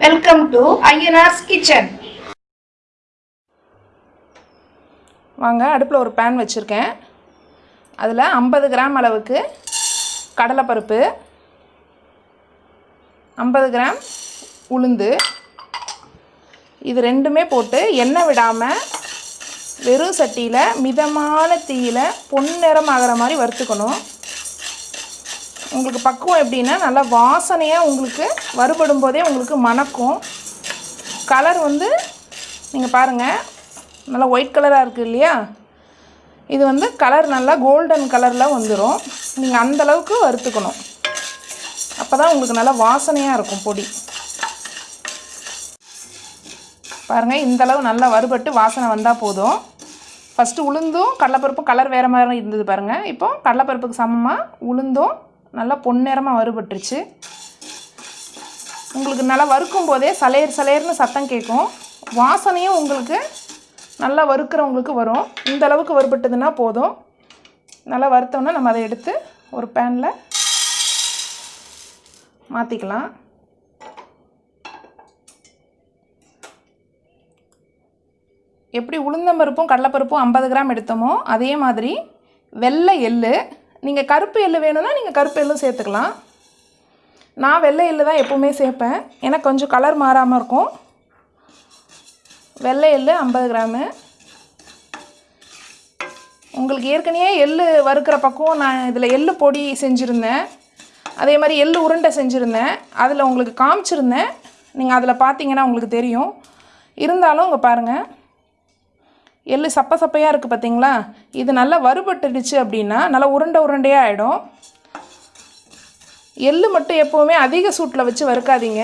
Welcome to Ayyanar's kitchen வாங்க அடுப்பில் ஒரு பேன் வச்சுருக்கேன். அதில் ஐம்பது கிராம் அளவுக்கு கடலைப்பருப்பு ஐம்பது கிராம் உளுந்து. இது ரெண்டுமே போட்டு எண்ணெய் விடாமல் வெறும் சட்டியில் மிதமான தீயில் பொன்னிறம் ஆகிற மாதிரி வறுத்துக்கணும். உங்களுக்கு பக்குவம் எப்படின்னா நல்லா வாசனையாக உங்களுக்கு வறுபடும் போதே உங்களுக்கு மணக்கும். கலர் வந்து நீங்கள் பாருங்கள் நல்லா ஒயிட் கலராக இருக்குது இல்லையா? இது வந்து கலர் நல்லா கோல்டன் கலரில் வந்துடும் நீங்கள் அந்தளவுக்கு வறுத்துக்கணும். அப்போ தான் உங்களுக்கு நல்லா வாசனையாக இருக்கும் பொடி. பாருங்கள் இந்தளவு நல்லா வறுபட்டு வாசனை வந்தால் போதும். ஃபஸ்ட்டு உளுந்தும் கடலைப்பருப்பும் கலர் வேறு மாதிரி இருந்தது பாருங்கள் இப்போ கடலைப்பருப்புக்கு சமமாக உளுந்தும் நல்லா பொன்னிறமாக வறுபட்டுருச்சு. உங்களுக்கு நல்லா வறுக்கும் போதே சலையர் சலையர்னு சத்தம் கேட்கும். வாசனையும் உங்களுக்கு நல்லா வறுக்கிறவங்களுக்கு வரும். இந்த அளவுக்கு வறுபட்டதுன்னா போதும். நல்லா வறுத்தோன்னா நம்ம அதை எடுத்து ஒரு பேனில் மாற்றிக்கலாம் எப்படி உளுந்தம்பருப்பும் கடலைப்பருப்பும் ஐம்பது கிராம் எடுத்தோமோ அதே மாதிரி வெள்ளை எள்ளு நீங்கள் கருப்பு எள்ளு வேணும்னா நீங்கள் கருப்பு எள்ளும் சேர்த்துக்கலாம். நான் வெள்ளை எள்ளு தான் எப்போவுமே சேர்ப்பேன். ஏன்னா கொஞ்சம் கலர் மாறாமல் இருக்கும். வெள்ளை எள்ளு ஐம்பது கிராமு. உங்களுக்கு ஏற்கனவே எள்ளு வறுக்கிற பக்கம் நான் இதில் எள்ளு பொடி செஞ்சுருந்தேன். அதே மாதிரி எள்ளு உருண்டை செஞ்சுருந்தேன். அதில் உங்களுக்கு காமிச்சிருந்தேன். நீங்கள் அதில் பார்த்தீங்கன்னா உங்களுக்கு தெரியும். இருந்தாலும் இங்கே பாருங்கள் எள்ளு சப்ப சப்பையாக இருக்குது பார்த்தீங்களா இது நல்லா வறுபட்டுடுச்சு அப்படின்னா நல்லா உருண்டை உருண்டையாக ஆகிடும் எள்ளு மட்டும் எப்போவுமே அதிக சூட்டில் வச்சு வறுக்காதீங்க.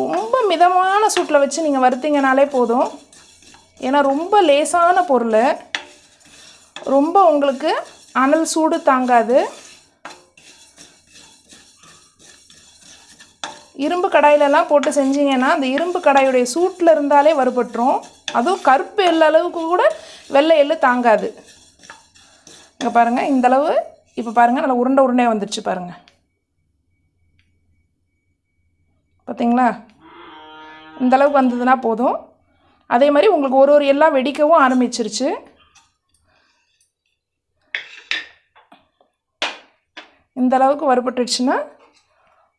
ரொம்ப மிதமான சூட்டில் வச்சு நீங்கள் வறுத்தீங்கனாலே போதும். ஏன்னா ரொம்ப லேசான பொருள். ரொம்ப உங்களுக்கு அனல் சூடு தாங்காது. இரும்பு கடாயிலலாம் போட்டு செஞ்சீங்கன்னா அந்த இரும்பு கடாயுடைய சூட்டில் இருந்தாலே வறுபட்டுரும். அதுவும் கருப்பு எள்ள அளவுக்கு கூட வெள்ளை எள்ளு தாங்காது. இங்கே பாருங்கள் இந்தளவு இப்போ பாருங்கள் நல்லா உருண்டை உருண்டையாக வந்துடுச்சு பாருங்கள் பார்த்தீங்களா இந்தளவுக்கு வந்ததுன்னா போதும். அதே மாதிரி உங்களுக்கு ஒரு ஒரு எல்லாம் வெடிக்கவும் ஆரம்பிச்சிருச்சு. இந்த அளவுக்கு வறுபட்டுடுச்சுன்னா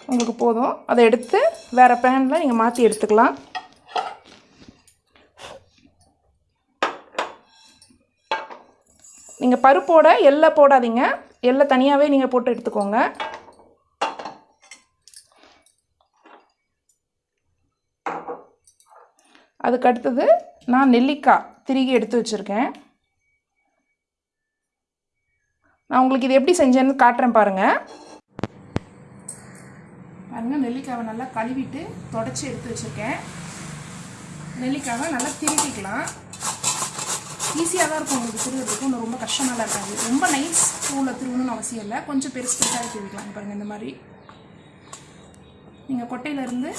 உங்களுக்கு போதும். அதை எடுத்து வேறு பேனில் நீங்கள் மாற்றி எடுத்துக்கலாம். நீங்கள் பருப்போட எல்லை போடாதீங்க. எல்லை தனியாகவே நீங்கள் போட்டு எடுத்துக்கோங்க. அதுக்கு அடுத்தது நான் நெல்லிக்காய் திருகி எடுத்து வச்சுருக்கேன். நான் உங்களுக்கு இது எப்படி செஞ்சேன்னு காட்டுறேன் பாருங்கள் பாருங்கள் நெல்லிக்காவை நல்லா கழுவிட்டு தொடச்சி எடுத்து வச்சுருக்கேன். நெல்லிக்காவை நல்லா திருவிக்கலாம் ஈஸியாக தான் இருக்கும் உங்களுக்கு திருவுறதுக்கு ஒன்றும் ரொம்ப கஷ்டமாக இருக்காது. ரொம்ப நைஸ் பூவில் திருவணும்னு அவசியம் இல்லை. கொஞ்சம் பெருசு பெருசாக திருவிக்கலாம் பாருங்கள் இந்த மாதிரி. நீங்கள் கொட்டையிலேருந்து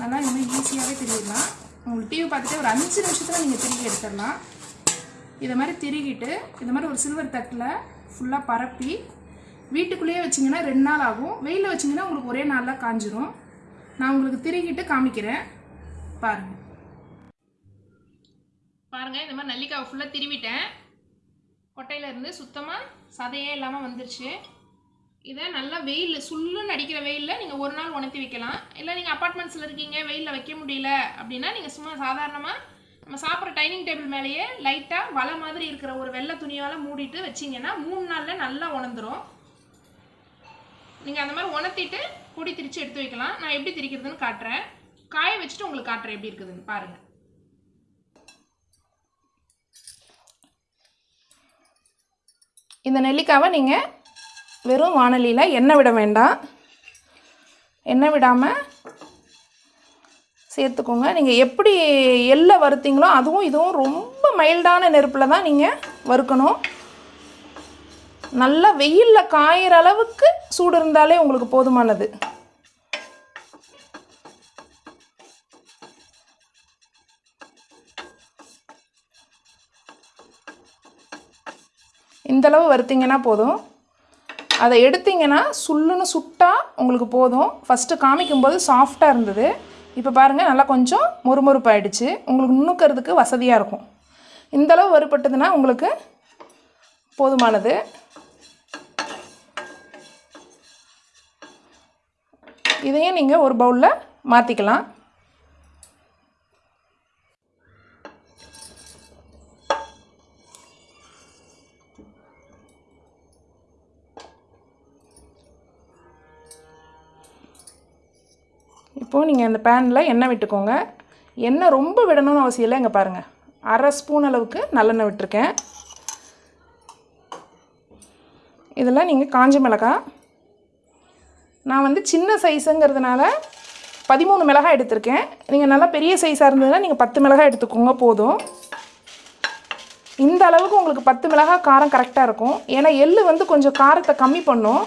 நல்லா இந்த மாதிரி ஈஸியாகவே திருவிடலாம் உங்களுக்கு டிவி பார்த்துட்டு ஒரு அஞ்சு நிமிஷத்தில் நீங்கள் திருகி எடுத்துடலாம். இதை மாதிரி திருகிட்டு இந்த மாதிரி ஒரு சில்வர் தட்டில் ஃபுல்லாக பரப்பி வீட்டுக்குள்ளேயே வச்சிங்கன்னா ரெண்டு நாள் ஆகும். வெயிலில் வச்சிங்கன்னா உங்களுக்கு ஒரே நாளில் காஞ்சிரும். நான் உங்களுக்கு திருகிட்டு காமிக்கிறேன். பாருங்கள் பாருங்கள் இந்த மாதிரி நல்லிக்காவை ஃபுல்லாக திருவிட்டேன். கொட்டையில இருந்து சுத்தமாக சதையே இல்லாமல் வந்துருச்சு. இதை நல்லா வெயில் சுல்லுன்னு அடிக்கிற வெயிலில் நீங்கள் ஒரு நாள் உணர்த்தி வைக்கலாம். இல்லை நீங்கள் அப்பார்ட்மெண்ட்ஸில் இருக்கீங்க வெயிலில் வைக்க முடியல அப்படின்னா நீங்கள் சும்மா சாதாரணமாக நம்ம சாப்பிட்ற டைனிங் டேபிள் மேலேயே லைட்டாக வலை மாதிரி இருக்கிற ஒரு வெள்ளை துணியால் மூடிட்டு வச்சிங்கன்னா மூணு நாளில் நல்லா உணர்ந்துடும் நீங்கள் அந்த மாதிரி உணர்த்திட்டு பொடி திரித்து எடுத்து வைக்கலாம். நான் எப்படி திரிக்கிறதுன்னு காட்டுறேன். காய வச்சுட்டு உங்களுக்கு காட்டுறேன் எப்படி இருக்குதுன்னு பாருங்கள் இந்த நெல்லிக்காவை நீங்கள் வெறும் வானலியில் எண்ணெய் விட வேண்டாம். எண்ணெய் விடாமல் சேர்த்துக்கோங்க. நீங்கள் எப்படி எள்ளை வறுத்தீங்களோ அதுவும் இதுவும் ரொம்ப மைல்டான நெருப்பில் தான் நீங்கள் வறுக்கணும். நல்லா வெயிலில் காயிற அளவுக்கு சூடு இருந்தாலே உங்களுக்கு போதுமானது. இந்தளவு வறுத்தீங்கன்னா போதும். அதை எடுத்தீங்கன்னா சுல்லுன்னு சுட்டால் உங்களுக்கு போதும். ஃபஸ்ட்டு காமிக்கும்போது சாஃப்டாக இருந்தது. இப்போ பாருங்கள் நல்லா கொஞ்சம் மொறுமொறுப்பாயிடுச்சு. உங்களுக்கு நுணுக்கிறதுக்கு வசதியாக இருக்கும். இந்தளவு வறுபட்டதுன்னா உங்களுக்கு போதுமானது. இதையும் நீங்கள் ஒரு பவுலில் மாற்றிக்கலாம் இப்போது நீங்கள் இந்த பேனில் எண்ணெய் விட்டுக்கோங்க. எண்ணெய் ரொம்ப விடணும்னு அவசியம் இல்லை இங்கே பாருங்கள் அரை ஸ்பூன் அளவுக்கு நல்லெண்ணெய் விட்டுருக்கேன். இதில் நீங்கள் காஞ்ச மிளகாய். நான் வந்து சின்ன சைஸுங்கிறதுனால பதிமூணு மிளகாய் எடுத்திருக்கேன். நீங்கள் நல்லா பெரிய சைஸாக இருந்ததுன்னா நீங்கள் பத்து மிளகாய் எடுத்துக்கோங்க போதும். இந்த அளவுக்கு உங்களுக்கு பத்து மிளகாய் காரம் கரெக்டாக இருக்கும். ஏன்னா எள்ளு வந்து கொஞ்சம் காரத்தை கம்மி பண்ணும்.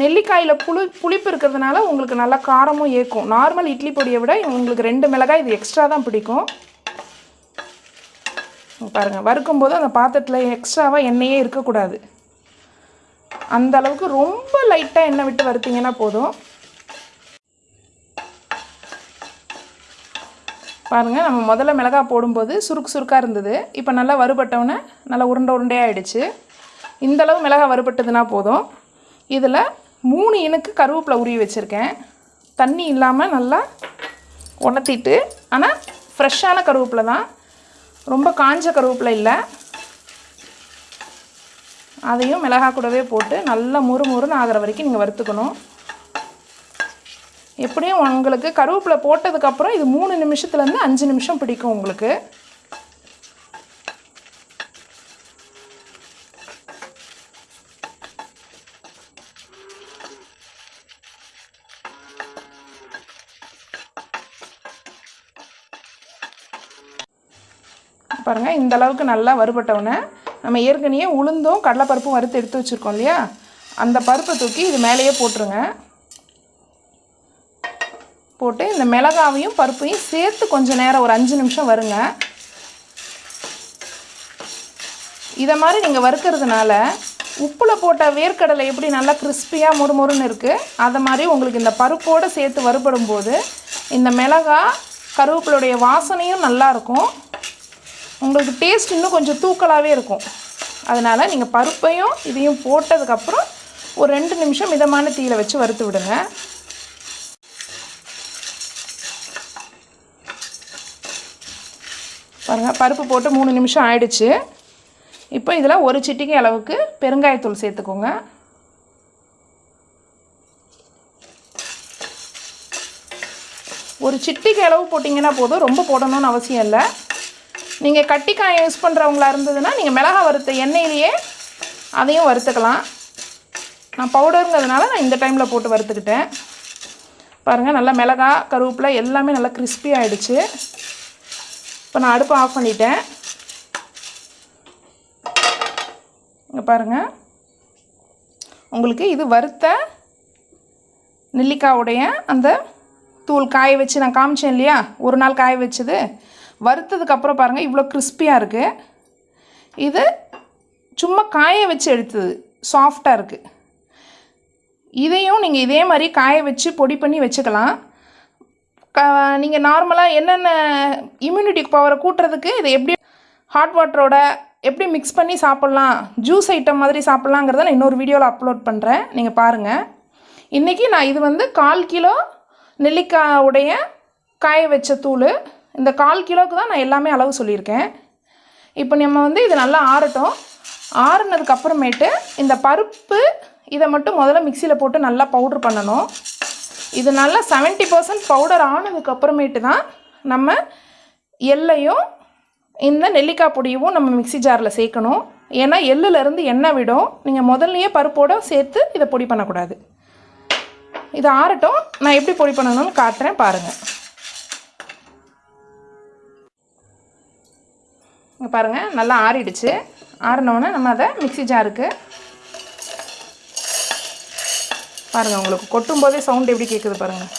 நெல்லிக்காயில் புளி புளிப்பு இருக்கிறதுனால உங்களுக்கு நல்லா காரமும் ஏற்கும். நார்மல் இட்லி பொடியை விட உங்களுக்கு ரெண்டு மிளகாய் இது எக்ஸ்ட்ரா தான் பிடிக்கும். பாருங்கள் வறுக்கும்போது அந்த பாத்திரத்தில் எக்ஸ்ட்ராவாக எண்ணெயே இருக்கக்கூடாது. அந்த அளவுக்கு ரொம்ப லைட்டாக எண்ணெய் விட்டு வறுத்தீங்கன்னா போதும். பாருங்கள் நம்ம முதல்ல மிளகாய் போடும்போது சுருக்கு சுருக்காக இருந்தது. இப்போ நல்லா வறுபட்டவுடனே நல்லா உருண்டை உருண்டையாக ஆகிடுச்சு இந்த அளவு மிளகாய் வறுபட்டதுன்னா போதும். இதில் மூணு இனுக்கு கருவேப்பிலை உருவி வச்சுருக்கேன். தண்ணி இல்லாமல் நல்லா உணர்த்திட்டு ஆனால் ஃப்ரெஷ்ஷான கருவேப்பிலை தான். ரொம்ப காஞ்ச கருவேப்பிலை இல்லை. அதையும் மிளகாய் கூடவே போட்டு நல்லா முறு முறுன்னு ஆகிற வரைக்கும் நீங்கள் வறுத்துக்கணும். எப்படியும் உங்களுக்கு கருவேப்பிலை போட்டதுக்கப்புறம் இது மூணு நிமிஷத்துலேருந்து அஞ்சு நிமிஷம் பிடிக்கும் உங்களுக்கு. பாருங்கள் இந்த அளவுக்கு நல்லா வறுபட்டவுடனே நம்ம ஏற்கனவே உளுந்தும் கடலைப்பருப்பும் வறுத்து எடுத்து வச்சுருக்கோம் இல்லையா? அந்த பருப்பை தூக்கி இது மேலேயே போட்டுருங்க. போட்டு இந்த மிளகாவையும் பருப்பையும் சேர்த்து கொஞ்சம் நேரம் ஒரு அஞ்சு நிமிஷம் வருங்க. இதை மாதிரி நீங்கள் வறுக்கிறதுனால உப்பில் போட்ட வேர்க்கடலை எப்படி நல்லா கிறிஸ்பியாக முறுமுறுன்னு இருக்குது அதை மாதிரி உங்களுக்கு இந்த பருப்போடு சேர்த்து வறுபடும் போது இந்த மிளகா கருவேப்பிலுடைய வாசனையும் நல்லாயிருக்கும் உங்களுக்கு டேஸ்ட் இன்னும் கொஞ்சம் தூக்கலாகவே இருக்கும். அதனால் நீங்கள் பருப்பையும் இதையும் போட்டதுக்கப்புறம் ஒரு ரெண்டு நிமிஷம் மிதமான தீயில் வச்சு வறுத்து விடுங்க. பாருங்கள் பருப்பு போட்டு மூணு நிமிஷம் ஆயிடுச்சு. இப்போ இதில் ஒரு சிட்டிக்கு அளவுக்கு பெருங்காயத்தூள் சேர்த்துக்கோங்க. ஒரு சிட்டிக்கு அளவு போட்டிங்கன்னா போதும் ரொம்ப போடணும்னு அவசியம் இல்லை. நீங்கள் கட்டிக்காயம் யூஸ் பண்ணுறவங்களா இருந்ததுன்னா நீங்கள் மிளகா வறுத்த எண்ணெயிலேயே அதையும் வறுத்துக்கலாம். நான் பவுடருங்கிறதுனால நான் இந்த டைமில் போட்டு வறுத்துக்கிட்டேன். பாருங்கள் நல்லா மிளகா கருவேப்பிலை எல்லாமே நல்லா கிறிஸ்பி ஆகிடுச்சு இப்போ நான் அடுப்பை ஆஃப் பண்ணிட்டேன். இங்கே பாருங்கள் உங்களுக்கு இது வறுத்த நெல்லிக்காவுடைய அந்த தூள் காய வச்சு நான் காமிச்சேன் இல்லையா? ஒரு நாள் காய வச்சது. வறுத்ததுக்கப்புறம் பாருங்கள் இவ்வளோ கிறிஸ்பியாக இருக்குது இது சும்மா காய வச்சு எடுத்தது சாஃப்டாக இருக்குது இதையும் நீங்கள் இதே மாதிரி காய வச்சு பொடி பண்ணி வச்சுக்கலாம். க நீங்கள் நார்மலாக என்னென்ன இம்யூனிட்டி பவரை கூட்டுறதுக்கு இதை எப்படி ஹாட் வாட்டரோட எப்படி மிக்ஸ் பண்ணி சாப்பிட்லாம் ஜூஸ் ஐட்டம் மாதிரி சாப்பிட்லாங்கிறத நான் இன்னொரு வீடியோவில் அப்லோட் பண்ணுறேன் நீங்கள் பாருங்கள் இன்றைக்கி நான் இது வந்து கால் கிலோ நெல்லிக்காய் உடைய காய வச்ச தூள் இந்த கால் கிலோவுக்கு தான் நான் எல்லாமே அளவு சொல்லியிருக்கேன். இப்போ நம்ம வந்து இது நல்லா ஆறட்டும். ஆறுனதுக்கப்புறமேட்டு இந்த பருப்பு இதை மட்டும் முதல்ல மிக்சியில் போட்டு நல்லா பவுட்ரு பண்ணணும். இது நல்லா 70% பர்சன்ட் பவுடர் ஆனதுக்கப்புறமேட்டு தான் நம்ம எள்ளையும் இந்த நெல்லிக்காய் பொடியவும் நம்ம மிக்ஸி ஜாரில் சேர்க்கணும். ஏன்னா எள்ளுலேருந்து எண்ணெய் விடும். நீங்கள் முதல்லையே பருப்போடு சேர்த்து இதை பொடி பண்ணக்கூடாது. இது ஆறட்டும். நான் எப்படி பொடி பண்ணணும்னு காட்டுறேன் பாருங்கள் இங்கே பாருங்கள் நல்லா ஆறிடுச்சு. ஆறினோடனே நம்ம அதை மிக்சி ஜாருக்கு பாருங்கள் உங்களுக்கு கொட்டும் போதே சவுண்ட் எப்படி கேட்குது பாருங்கள்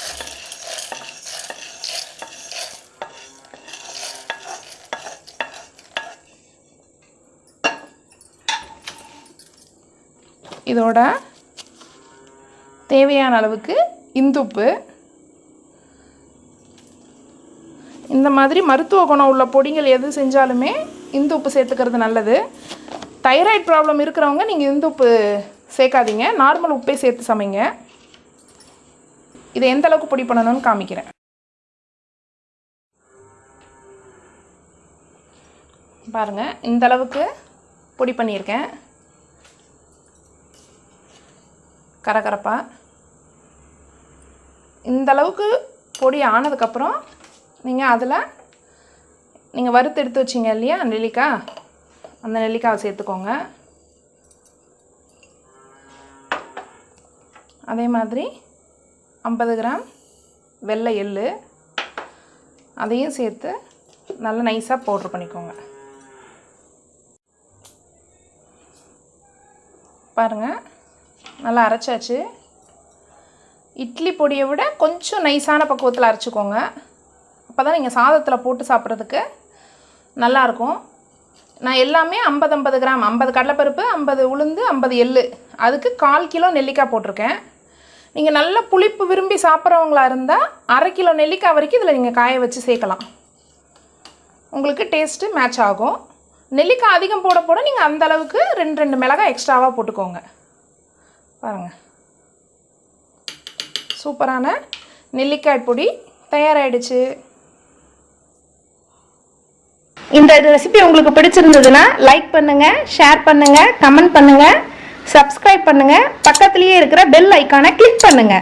இதோட தேவையான அளவுக்கு இந்துப்பு இந்த மாதிரி மருத்துவ குணம் உள்ள பொடிகள் எது செஞ்சாலுமே இந்து உப்பு சேர்த்துக்கிறது நல்லது. தைராய்டு ப்ராப்ளம் இருக்கிறவங்க நீங்கள் இந்து உப்பு சேர்க்காதீங்க. நார்மல் உப்பே சேர்த்து சமைங்க. இதை எந்த அளவுக்கு பொடி பண்ணணும்னு காமிக்கிறேன். பாருங்கள் இந்த அளவுக்கு பொடி பண்ணியிருக்கேன். கரகரப்பாக இந்த அளவுக்கு பொடி ஆனதுக்கப்புறம் நீங்கள் அதில் நீங்கள் வறுத்து எடுத்து வச்சிங்க இல்லையா நெல்லிக்காய் அந்த நெல்லிக்காவை சேர்த்துக்கோங்க. அதே மாதிரி ஐம்பது கிராம் வெள்ளை எள்ளு. அதையும் சேர்த்து நல்லா நைஸாக பவுட்ரு பண்ணிக்கோங்க. பாருங்கள் நல்லா அரைச்சாச்சு. இட்லி பொடியை விட கொஞ்சம் நைஸான பக்குவத்தில் அரைச்சிக்கோங்க. அப்போ தான் நீங்கள் சாதத்தில் போட்டு சாப்பிட்றதுக்கு நல்லாயிருக்கும். நான் எல்லாமே ஐம்பது ஐம்பது கிராம் ஐம்பது கடலைப்பருப்பு ஐம்பது உளுந்து ஐம்பது எள்ளு. அதுக்கு கால் கிலோ நெல்லிக்காய் போட்டிருக்கேன். நீங்கள் நல்ல புளிப்பு விரும்பி சாப்பிட்றவங்களா இருந்தால் அரை கிலோ நெல்லிக்காய் வரைக்கும் இதில் நீங்கள் காய வச்சு சேர்க்கலாம். உங்களுக்கு டேஸ்ட்டு மேட்ச் ஆகும். நெல்லிக்காய் அதிகம் போட போட நீங்கள் அந்த அளவுக்கு ரெண்டு ரெண்டு மிளகாய் எக்ஸ்ட்ராவாக போட்டுக்கோங்க. பாருங்கள் சூப்பரான நெல்லிக்காய் பொடி தயாராகிடுச்சு இந்த ரெசிபி உங்களுக்கு பிடிச்சிருந்ததுன்னா லைக் பண்ணுங்க ஷேர் பண்ணுங்க கமெண்ட் பண்ணுங்க சப்ஸ்கிரைப் பண்ணுங்க. பக்கத்துலேயே இருக்கிற பெல் ஐக்கானை கிளிக் பண்ணுங்க.